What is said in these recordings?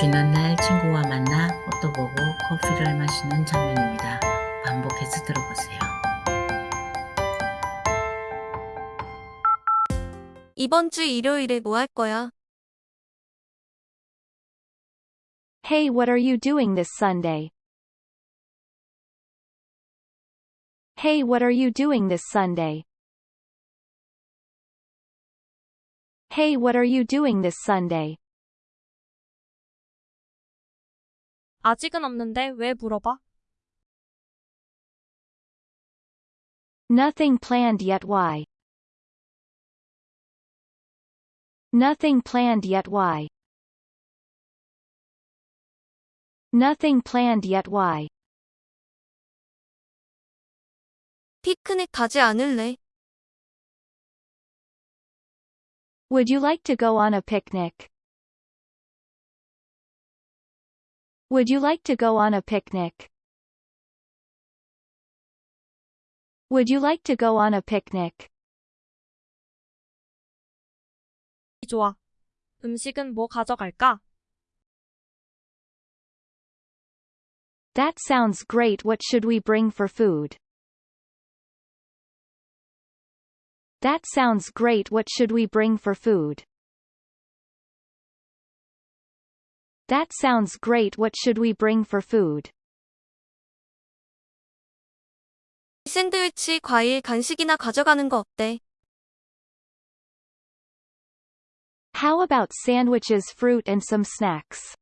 쉬는 날 친구와 만나 꽃도 보고 커피를 마시는 장면입니다. 반복해서 들어보세요. 이번 주 일요일에 뭐 할 거야? Hey, what are you doing this Sunday? Hey, what are you doing this Sunday? Hey, what are you doing this Sunday? 아직은 없는데 왜 물어봐? Nothing planned yet why? Nothing planned yet why? Nothing planned yet why? 피크닉 가지 않을래? Would you like to go on a picnic? Would you like to go on a picnic? Would you like to go on a picnic? 좋아. 음식은 뭐 가져갈까? That sounds great. What should we bring for food? That sounds great. What should we bring for food? That sounds great. What should we bring for food? 샌드위치, 과일, 간식이나 가져가는 거 어때? How about sandwiches, fruit and some snacks?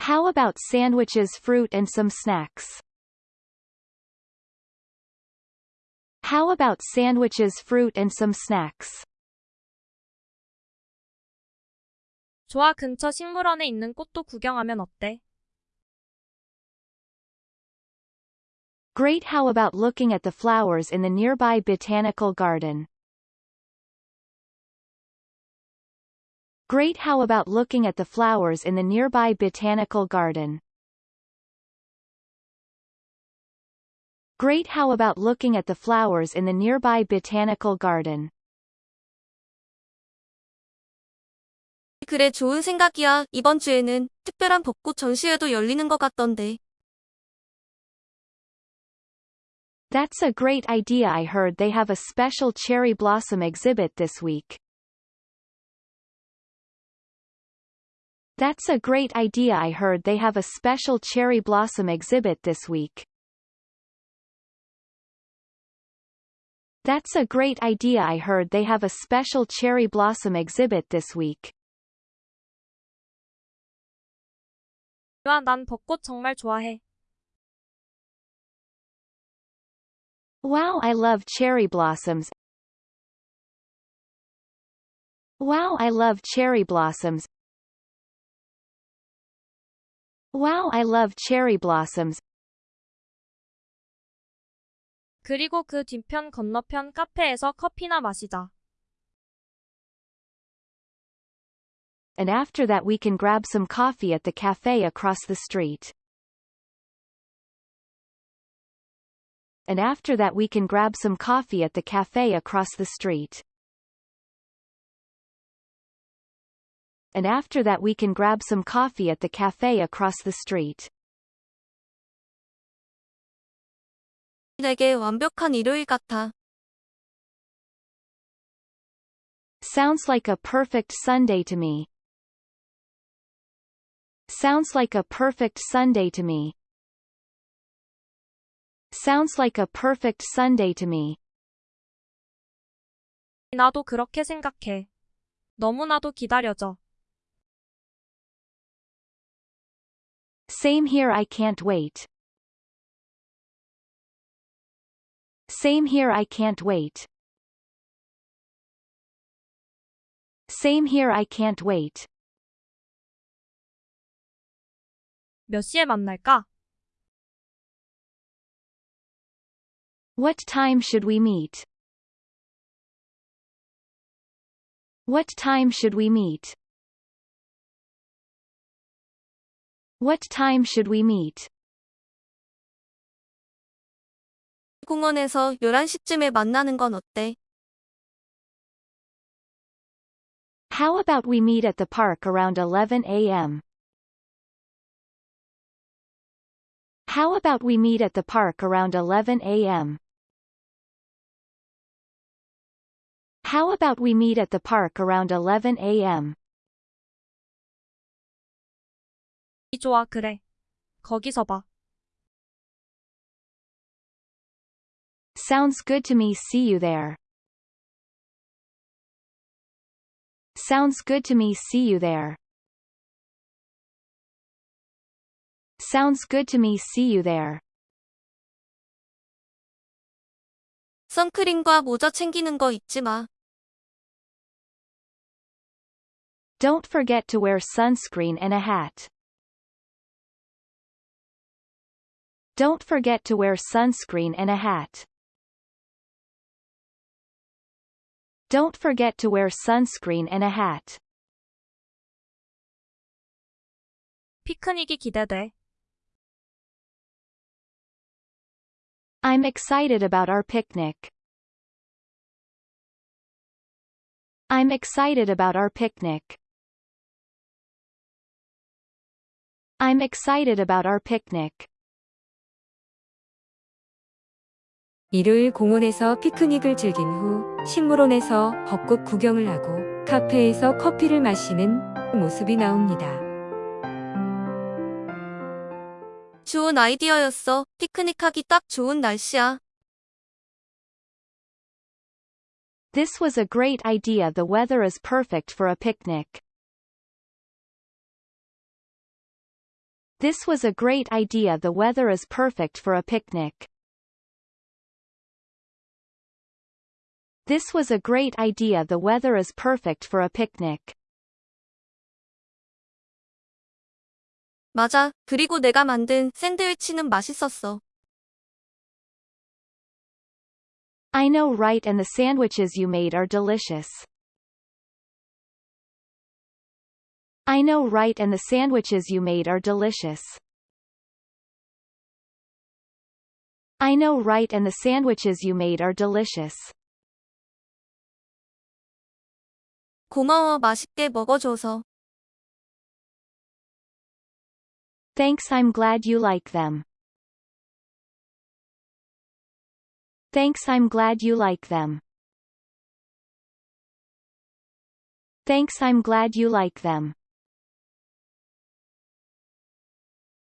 How about sandwiches, fruit and some snacks? How about sandwiches, fruit and some snacks? 좋아, 근처 식물원에 있는 꽃도 구경하면 어때? Great. How about looking at the flowers in the nearby botanical garden? Great. How about looking at the flowers in the nearby botanical garden? Great. How about looking at the flowers in the nearby botanical garden? 그래, 좋은 생각이야. 이번 주에는 특별한 벚꽃 전시회도 열리는 것 같던데. That's a great idea. I heard they have a special cherry blossom exhibit this week. That's a great idea. I heard they have a special cherry blossom exhibit this week. That's a great idea. I heard they have a special cherry blossom exhibit this week. 와, 난 벚꽃 정말 좋아해. Wow, I love cherry blossoms. Wow, I love cherry blossoms. Wow, I love cherry blossoms. 그리고 그 뒤편 건너편 카페에서 커피나 마시자. And after that we can grab some coffee at the cafe across the street. And after that we can grab some coffee at the cafe across the street. And after that we can grab some coffee at the cafe across the street. 내게 완벽한 일요일 같아. Sounds like a perfect Sunday to me. Sounds like a perfect Sunday to me. Sounds like a perfect Sunday to me. 나도 그렇게 생각해. 너무나도 기다려져. Same here I can't wait. Same here I can't wait. Same here I can't wait. 몇 시에 만날까? What time should we meet? What time should we meet? What time should we meet? 공원에서 11시쯤에 만나는 건 어때? How about we meet at the park around 11 a.m.? How about we meet at the park around 11 a.m.? How about we meet at the park around 11 a.m.? 좋아, 그래. 거기서 봐. Sounds good to me see you there. Sounds good to me see you there. Sounds good to me see you there. 선크림과 모자 챙기는 거 잊지 마. Don't forget to wear sunscreen and a hat. Don't forget to wear sunscreen and a hat. Don't forget to wear sunscreen and a hat. 피크닉이 기대돼. I'm excited about our picnic. I'm excited about our picnic. I'm excited about our picnic. 일요일 공원에서 피크닉을 즐긴 후 식물원에서 벚꽃 구경을 하고 카페에서 커피를 마시는 모습이 나옵니다. 좋은 아이디어였어. 피크닉하기 딱 좋은 날씨야. This was a great idea. The weather is perfect for a picnic. This was a great idea. The weather is perfect for a picnic. This was a great idea. The weather is perfect for a picnic. 맞아. 그리고 내가 만든 샌드위치는 맛있었어. I know right and the sandwiches you made are delicious. I know right and the sandwiches you made are delicious. I know right and the sandwiches you made are delicious. 고마워 맛있게 먹어줘서. Thanks I'm glad you like them. Thanks I'm glad you like them. Thanks I'm glad you like them.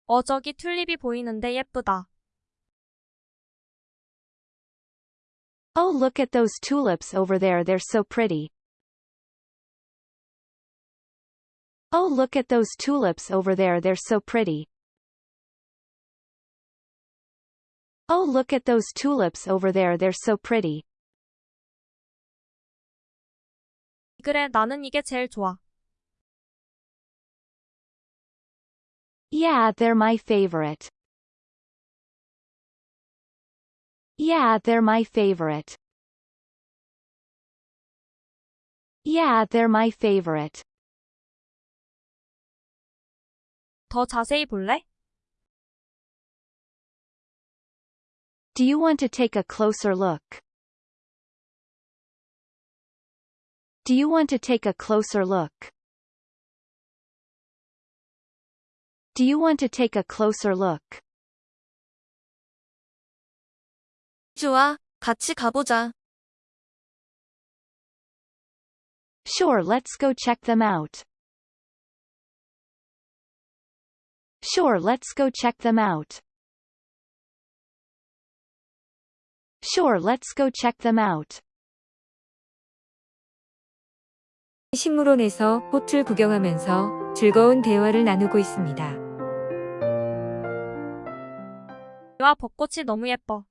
어, 저기 튤립이 보이는데 예쁘다. Oh look at those tulips over there they're so pretty. Oh look at those tulips over there they're so pretty. Oh look at those tulips over there they're so pretty. 그래, 나는 이게 제일 좋아. Yeah, they're my favorite. Yeah, they're my favorite. Yeah, they're my favorite. 더 자세히 볼래? Do you want to take a closer look? Do you want to take a closer look? Do you want to take a closer look? 좋아. 같이 가보자. Sure, let's go check them out. Sure, let's go check them out. Sure, let's go check them out. 식물원에서 꽃을 구경하면서 즐거운 대화를 나누고 있습니다. 와, 벚꽃이 너무 예뻐.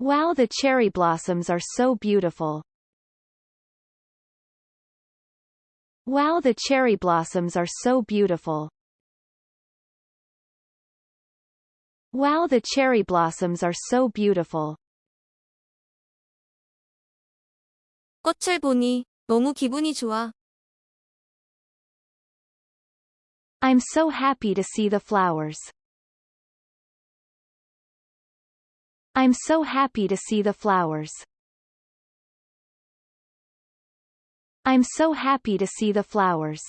Wow, the cherry blossoms are so beautiful. Wow, the cherry blossoms are so beautiful. Wow, the cherry blossoms are so beautiful. 꽃을 보니 너무 기분이 좋아. I'm so happy to see the flowers. I'm so happy to see the flowers. I'm so happy to see the flowers.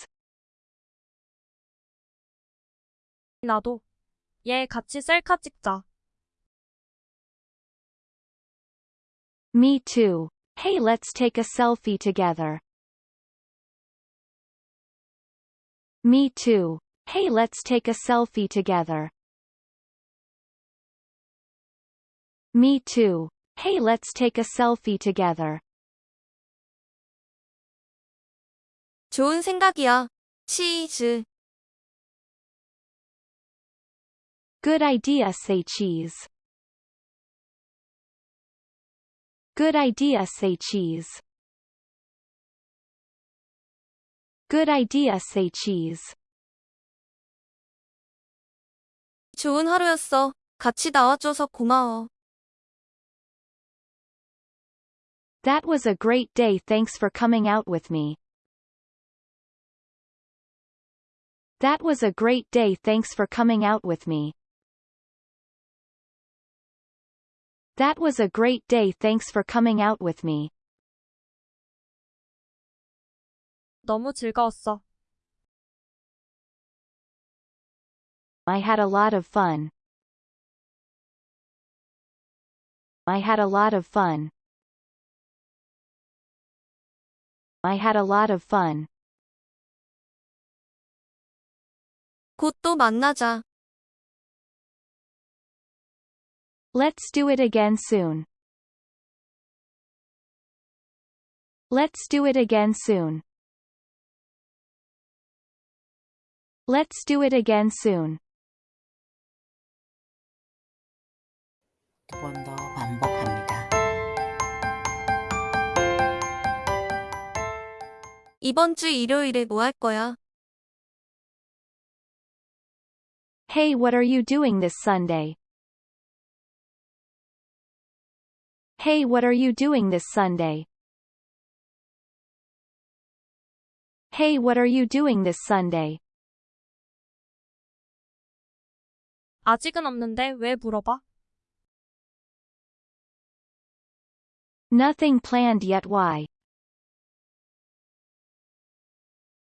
나도. 얘 같이 셀카 찍자. Me too. Hey, let's take a selfie together. Me too. Hey, let's take a selfie together. Me too. Hey, let's take a selfie together. 좋은 생각이야. 치즈. Good idea, say cheese. Good idea, say cheese. Good idea, say cheese. 좋은 하루였어. 같이 나와줘서 고마워. That was a great day, thanks for coming out with me. That was a great day, thanks for coming out with me. That was a great day, thanks for coming out with me. 너무 즐거웠어. I had a lot of fun. I had a lot of fun. I had a lot of fun. 곧 또 만나자. Let's do it again soon. Let's do it again soon. Let's do it again soon. 두 번 더 반복합니다. 이번 주 일요일에 뭐 할 거야? Hey, what are you doing this Sunday? Hey, what are you doing this Sunday? Hey, what are you doing this Sunday? 아직은 없는데 왜 물어봐? Nothing planned yet why?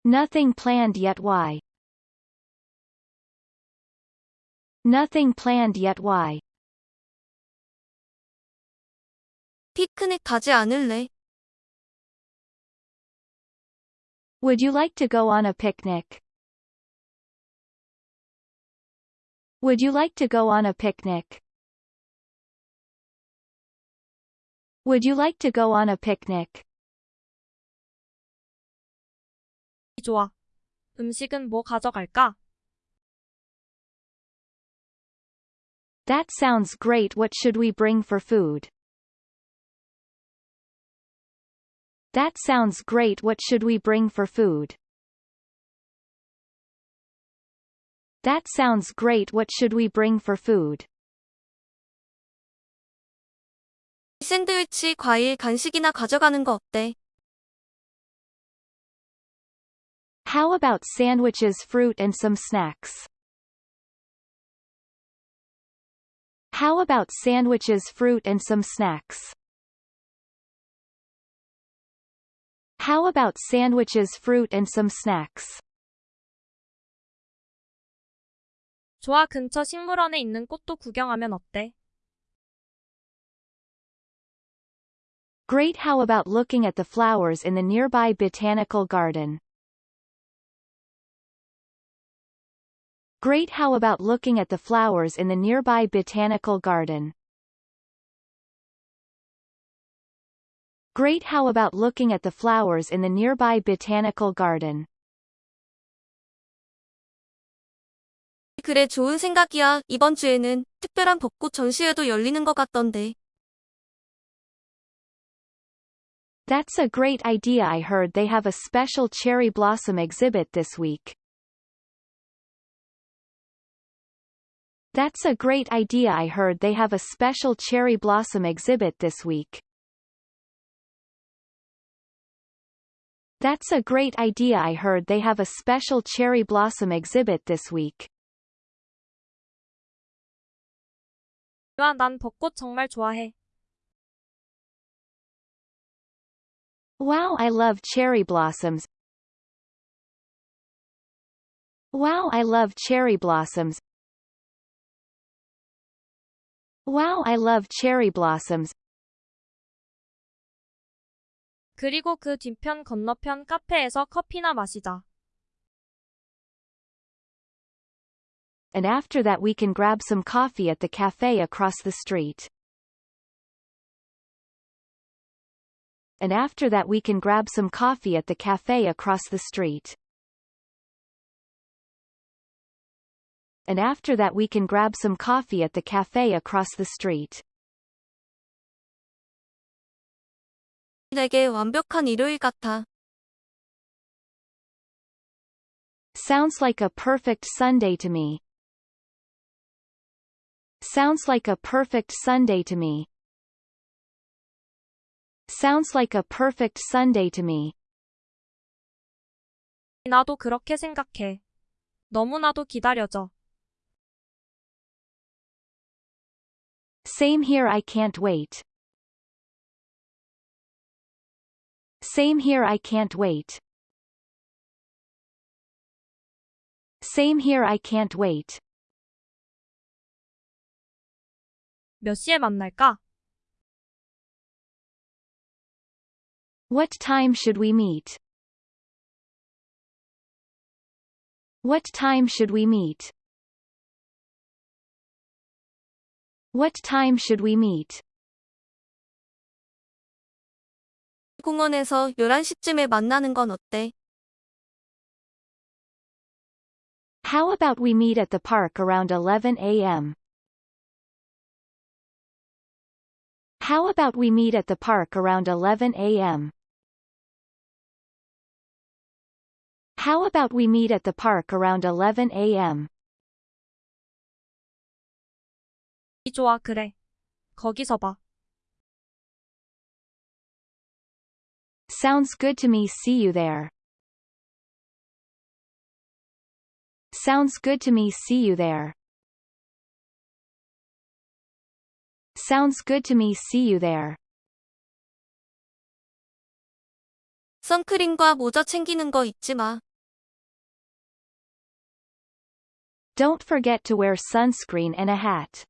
Nothing planned yet why? Nothing planned yet why? 피크닉 가지 않을래? Would you like to go on a picnic? Would you like to go on a picnic? Would you like to go on a picnic? 좋아. 음식은 뭐 가져갈까? That sounds great. What should we bring for food? That sounds great. What should we bring for food? That sounds great. What should we bring for food? 샌드위치, 과일, 간식이나 가져가는 거 어때? How about sandwiches, fruit and some snacks? How about sandwiches, fruit and some snacks? How about sandwiches, fruit and some snacks? 좋아 근처 식물원에 있는 꽃도 구경하면 어때? Great how about looking at the flowers in the nearby botanical garden? Great how about looking at the flowers in the nearby botanical garden? Great how about looking at the flowers in the nearby botanical garden? 그래 좋은 생각이야. 이번 주에는 특별한 벚꽃 전시회도 열리는 것 같던데. That's a great idea I heard they have a special cherry blossom exhibit this week. That's a great idea I heard they have a special cherry blossom exhibit this week. That's a great idea I heard they have a special cherry blossom exhibit this week. 와, 난 벚꽃 정말 좋아해. Wow, I love cherry blossoms. Wow, I love cherry blossoms. Wow, I love cherry blossoms. 그리고 그 뒤편 건너편 카페에서 커피나 마시자. And after that we can grab some coffee at the cafe across the street. And after that we can grab some coffee at the cafe across the street. And after that we can grab some coffee at the cafe across the street. 내게 완벽한 일요일 같아. Sounds like a perfect Sunday to me. Sounds like a perfect Sunday to me. Sounds like a perfect Sunday to me. 나도 그렇게 생각해. 너무나도 기다려져. Same here I can't wait. Same here I can't wait. Same here I can't wait. 몇 시에 만날까? What time should we meet? What time should we meet? What time should we meet? 공원에서 11시쯤에 만나는 건 어때? How about we meet at the park around 11 a.m.? How about we meet at the park around 11 a.m.? How about we meet at the park around 11 a.m.? 좋아, 그래. 거기서 봐. Sounds good to me see you there. Sounds good to me see you there. Sounds good to me see you there. 선크림과 모자 챙기는 거 잊지 마. Don't forget to wear sunscreen and a hat.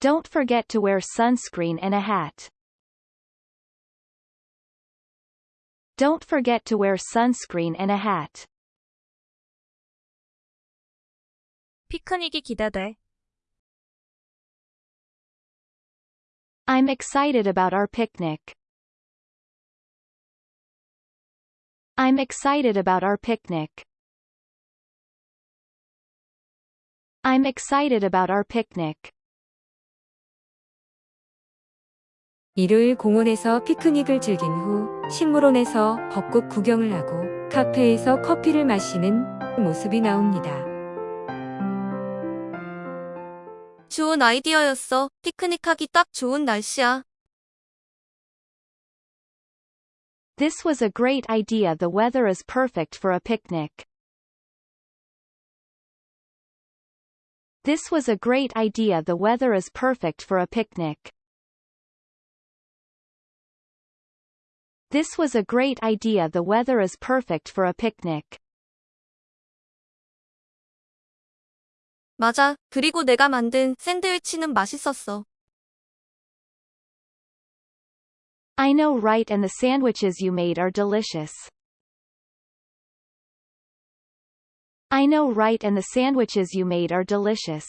Don't forget to wear sunscreen and a hat. Don't forget to wear sunscreen and a hat. 피크닉이 기대돼. I'm excited about our picnic. I'm excited about our picnic. I'm excited about our picnic. 일요일 공원에서 피크닉을 즐긴 후 식물원에서 벚꽃 구경을 하고 카페에서 커피를 마시는 모습이 나옵니다. 좋은 아이디어였어. 피크닉하기 딱 좋은 날씨야. This was a great idea. The weather is perfect for a picnic. This was a great idea. The weather is perfect for a picnic. This was a great idea. The weather is perfect for a picnic. 맞아. 그리고 내가 만든 샌드위치는 맛있었어. I know right and the sandwiches you made are delicious. I know right and the sandwiches you made are delicious.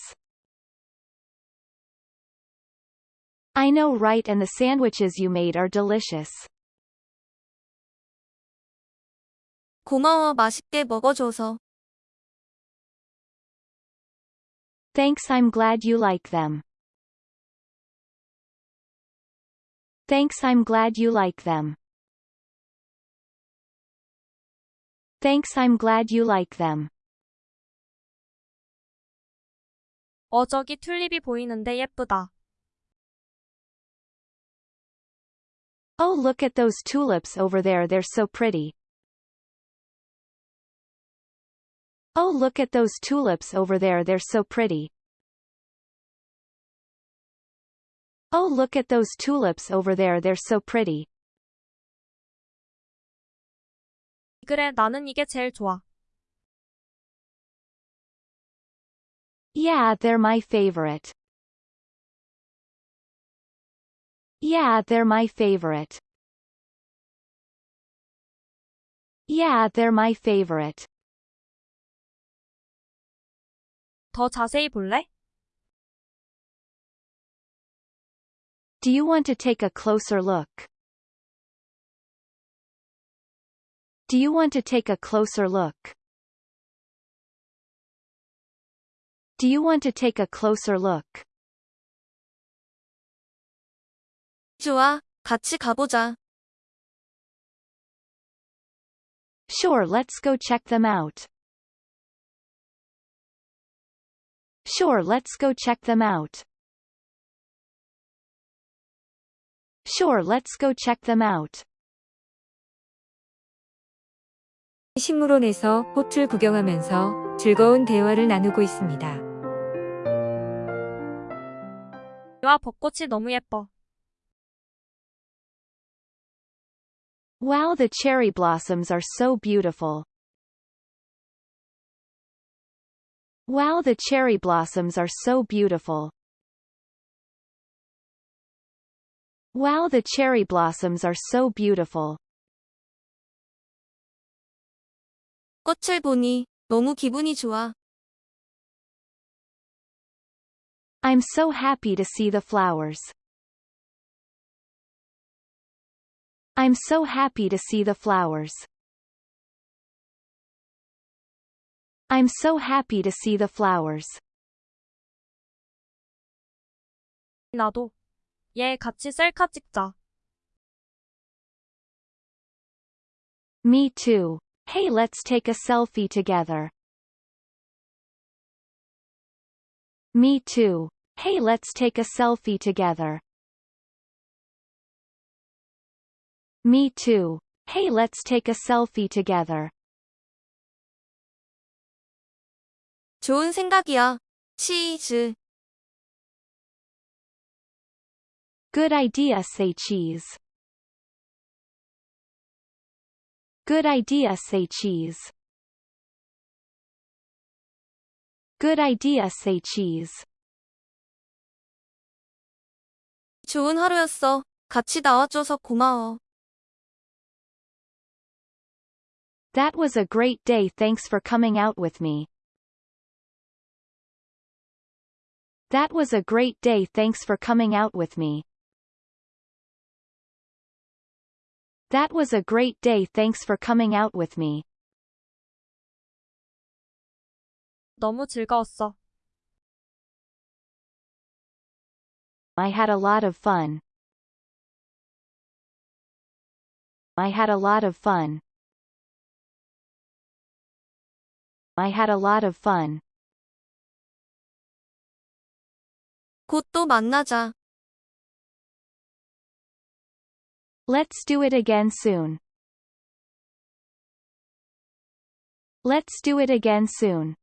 I know right and the sandwiches you made are delicious. 고마워 맛있게 먹어줘서. Thanks I'm glad you like them. Thanks I'm glad you like them. Thanks I'm glad you like them. 어, 저기 튤립이 보이는데 예쁘다. Oh look at those tulips over there they're so pretty. Oh look at those tulips over there they're so pretty. Oh look at those tulips over there they're so pretty. 그래, 나는 이게 제일 좋아. Yeah, they're my favorite. Yeah, they're my favorite. Yeah, they're my favorite. 더 자세히 볼래? Do you want to take a closer look? Do you want to take a closer look? Do you want to take a closer look? 좋아, 같이 가보자. Sure, let's go check them out. Sure, let's go check them out. Sure, let's go check them out. 식물원에서 꽃을 구경하면서 즐거운 대화를 나누고 있습니다. 와, 벚꽃이 너무 예뻐. Wow, the cherry blossoms are so beautiful. Wow, the cherry blossoms are so beautiful. Wow, the cherry blossoms are so beautiful. 꽃을 보니 너무 기분이 좋아. I'm so happy to see the flowers. I'm so happy to see the flowers. I'm so happy to see the flowers. 나도. 얘 같이 셀카 찍자. Me too. Hey, let's take a selfie together. Me too. Hey, let's take a selfie together. Me too. Hey, let's take a selfie together. 좋은 생각이야. 치즈. Good idea, say cheese. Good idea, say cheese. Good idea, say cheese. 좋은 하루였어. 같이 나와줘서 고마워. That was a great day, thanks for coming out with me. That was a great day, thanks for coming out with me. That was a great day, thanks for coming out with me. 너무 즐거웠어. I had a lot of fun. I had a lot of fun. I had a lot of fun. 곧 또 만나자. Let's do it again soon. Let's do it again soon.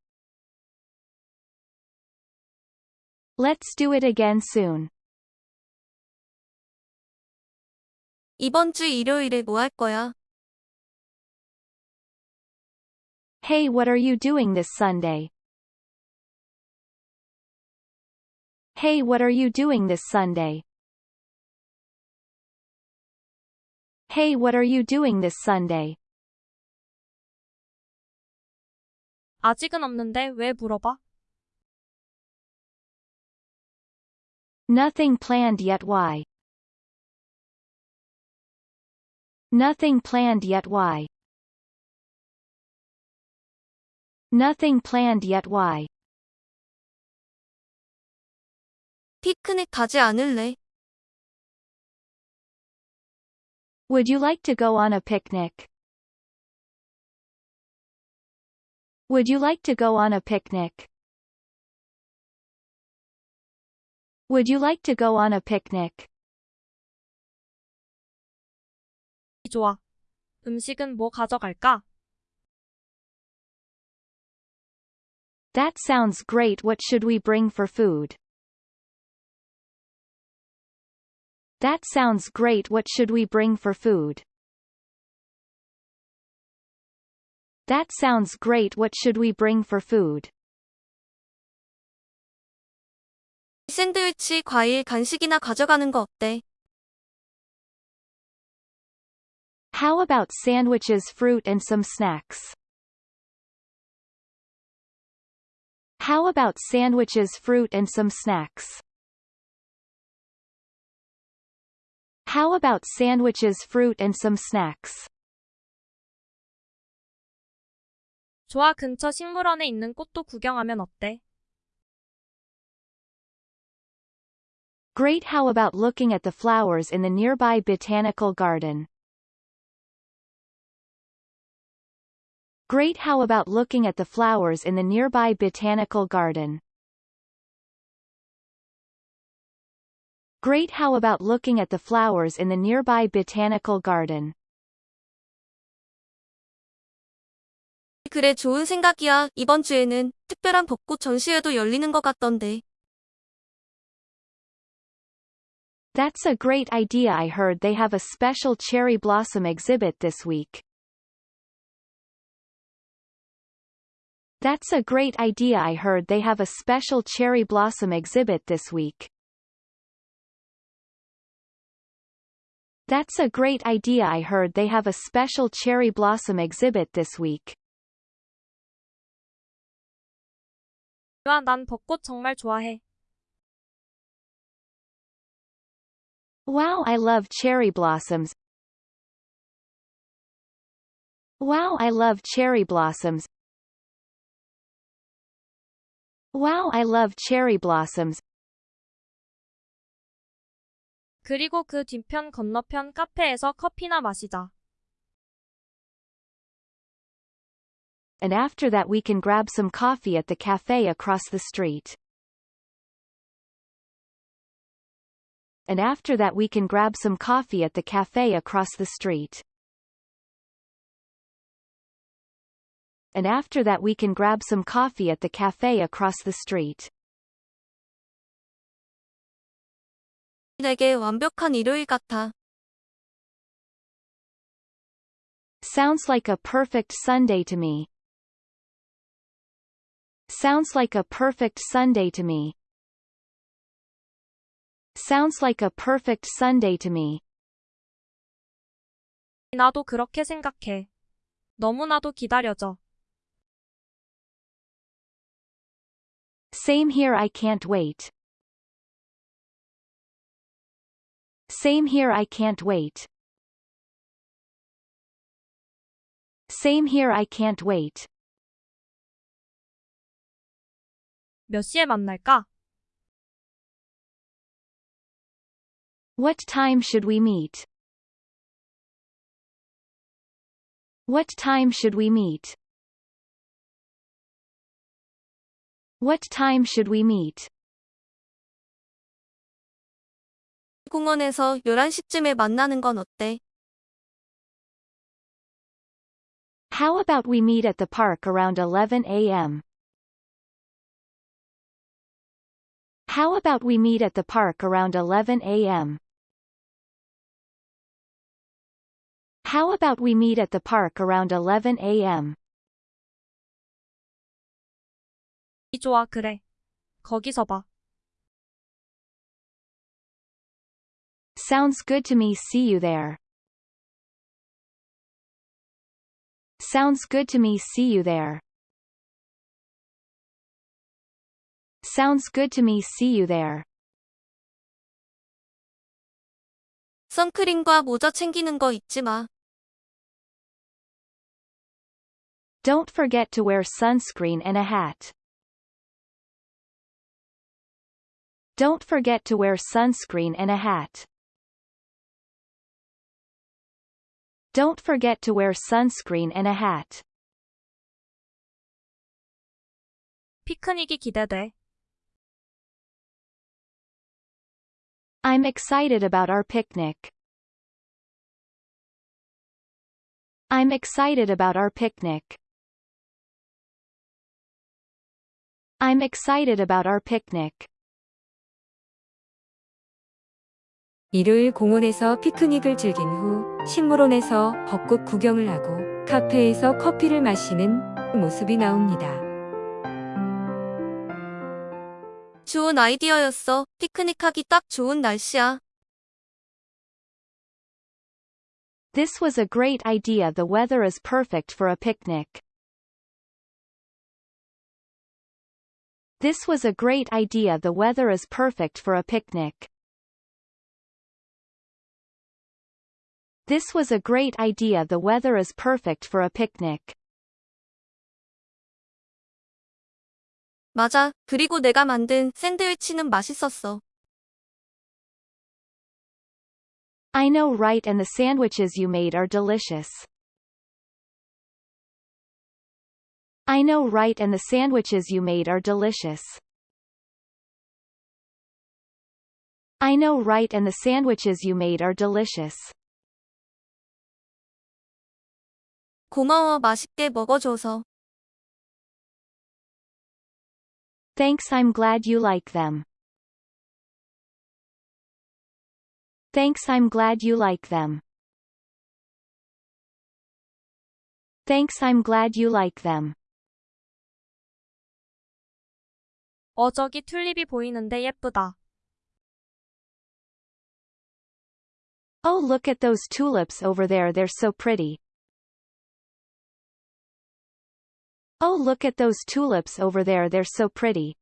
Let's do it again soon. 이번 주 일요일에 뭐 할 거야? Hey, what are you doing this Sunday? Hey, what are you doing this Sunday? Hey, what are you doing this Sunday? 아직은 없는데 왜 물어봐? Nothing planned yet why? Nothing planned yet why? Nothing planned yet why? 피크닉 가지 않을래? Would you like to go on a picnic? Would you like to go on a picnic? Would you like to go on a picnic? 좋아. 음식은 뭐 가져갈까? That sounds great. What should we bring for food? That sounds great. What should we bring for food? That sounds great. What should we bring for food? 샌드위치, 과일, 간식이나 가져가는 거 어때? How about sandwiches, fruit and some snacks? How about sandwiches, fruit and some snacks? How about sandwiches, fruit and some snacks? 좋아 근처 식물원에 있는 꽃도 구경하면 어때? Great how about looking at the flowers in the nearby botanical garden? Great how about looking at the flowers in the nearby botanical garden? Great how about looking at the flowers in the nearby botanical garden? 그래, 좋은 생각이야. 이번 주에는 특별한 벚꽃 전시회도 열리는 것 같던데. That's a great idea I heard they have a special cherry blossom exhibit this week. That's a great idea I heard they have a special cherry blossom exhibit this week. That's a great idea I heard they have a special cherry blossom exhibit this week. 유아 난 벚꽃 정말 좋아해. Wow I love cherry blossoms. Wow I love cherry blossoms. Wow I love cherry blossoms. 그리고 그 뒤편 건너편 카페에서 커피나 마시자. And after that we can grab some coffee at the cafe across the street. And after that we can grab some coffee at the cafe across the street. And after that we can grab some coffee at the cafe across the street. 내게 완벽한 일요일 같아. Sounds like a perfect Sunday to me. Sounds like a perfect Sunday to me. Sounds like a perfect Sunday to me. 나도 그렇게 생각해. 너무나도 기다려져. Same here I can't wait. Same here I can't wait. Same here I can't wait. 몇 시에 만날까? What time should we meet? What time should we meet? What time should we meet? 공원에서 11시쯤에 만나는 건 어때? How about we meet at the park around 11 a.m.? How about we meet at the park around 11 a.m.? How about we meet at the park around 11 a.m.? 좋아 그래. 거기서 봐. Sounds good to me see you there. Sounds good to me see you there. Sounds good to me see you there. 선크림과 모자 챙기는 거 잊지 마. Don't forget to wear sunscreen and a hat. Don't forget to wear sunscreen and a hat. Don't forget to wear sunscreen and a hat. 피크닉이 기대돼. I'm excited about our picnic. I'm excited about our picnic. I'm excited about our picnic. 일요일 공원에서 피크닉을 즐긴 후 식물원에서 벚꽃 구경을 하고 카페에서 커피를 마시는 모습이 나옵니다. 좋은 아이디어였어. 피크닉하기 딱 좋은 날씨야. This was a great idea. The weather is perfect for a picnic. This was a great idea. The weather is perfect for a picnic. This was a great idea. The weather is perfect for a picnic. 맞아. 그리고 내가 만든 샌드위치는 맛있었어. I know right and the sandwiches you made are delicious. I know right and the sandwiches you made are delicious. I know right and the sandwiches you made are delicious. 고마워. 맛있게 먹어줘서. Thanks I'm glad you like them. Thanks I'm glad you like them. Thanks I'm glad you like them. 어 저기 튤립이 보이는데 예쁘다. Oh look at those tulips over there they're so pretty. Oh look at those tulips over there they're so pretty.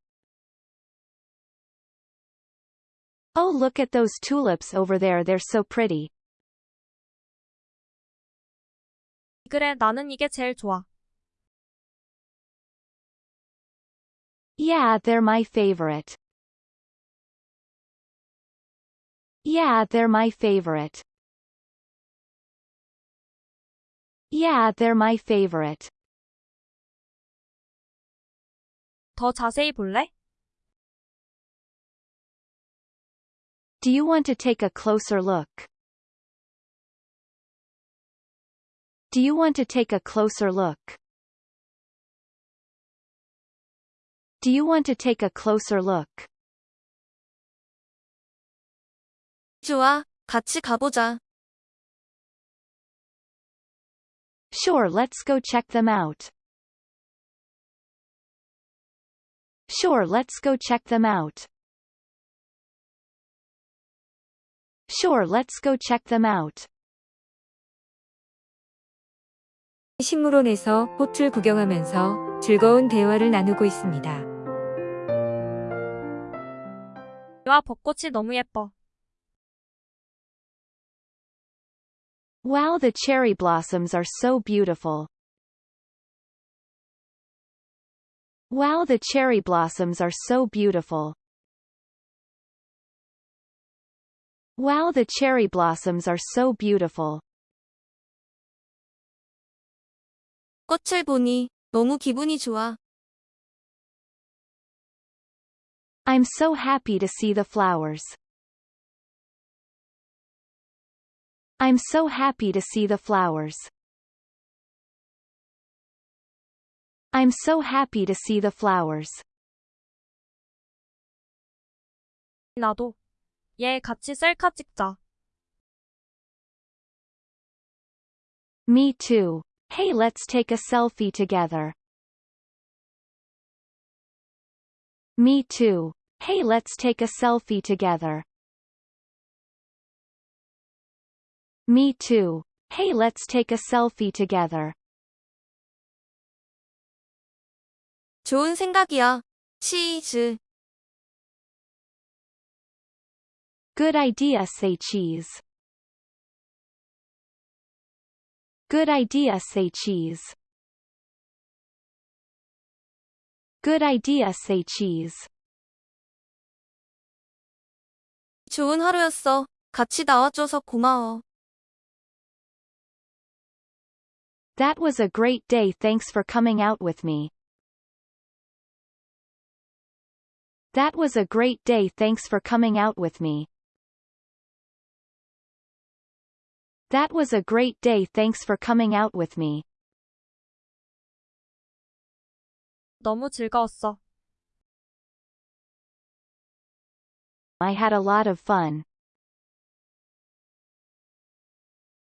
Oh look at those tulips over there they're so pretty. 그래 나는 이게 제일 좋아. Yeah, they're my favorite. Yeah, they're my favorite. Yeah, they're my favorite. 더 자세히 볼래? Do you want to take a closer look? Do you want to take a closer look? Do you want to take a closer look? 좋아. 같이 가보자. Sure, let's go check them out. Sure, let's go check them out. Sure, let's go check them out. 식물원에서 꽃을 구경하면서 즐거운 대화를 나누고 있습니다. 와 벚꽃이 너무 예뻐. Wow, the cherry blossoms are so beautiful. Wow, the cherry blossoms are so beautiful. Wow, the cherry blossoms are so beautiful. 꽃을 보니 너무 기분이 좋아. I'm so happy to see the flowers. I'm so happy to see the flowers. I'm so happy to see the flowers. 나도. 얘 같이 셀카 찍자. Me too. Hey, let's take a selfie together. Me too. Hey, let's take a selfie together. Me too. Hey, let's take a selfie together. 좋은 생각이야. 치즈. Good idea, say cheese. Good idea, say cheese. Good idea, say cheese. 좋은 하루였어. 같이 나와줘서 고마워. That was a great day. Thanks for coming out with me. That was a great day. Thanks for coming out with me. That was a great day. Thanks for coming out with me. 너무 즐거웠어. I had a lot of fun.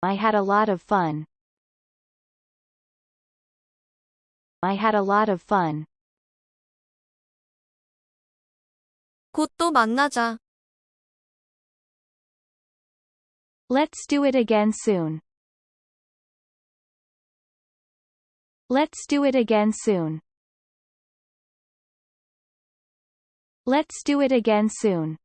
I had a lot of fun. I had a lot of fun. 곧 또 만나자. Let's do it again soon. Let's do it again soon. Let's do it again soon.